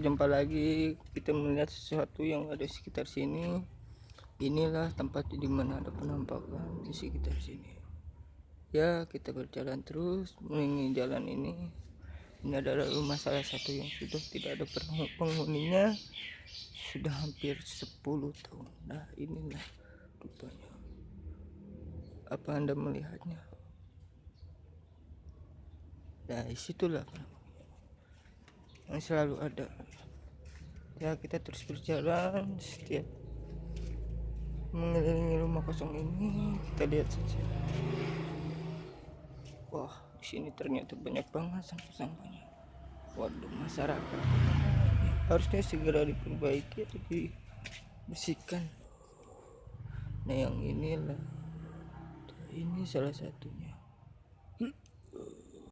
jumpa lagi kita melihat sesuatu yang ada di sekitar sini. Inilah tempat di mana ada penampakan di sekitar sini. Ya kita berjalan terus mengingi jalan ini. Ini adalah rumah salah satu yang sudah tidak ada penghuninya. Sudah hampir 10 tahun. Nah inilah rupanya. Apa anda melihatnya? Nah di situlah yang selalu ada. Ya kita terus berjalan setiap mengelilingi rumah kosong ini kita lihat saja. Wah di sini ternyata banyak banget sampah-sampahnya. Waduh masyarakat. Harusnya segera diperbaiki atau dibersihkan. Nah yang inilah. Ini salah satunya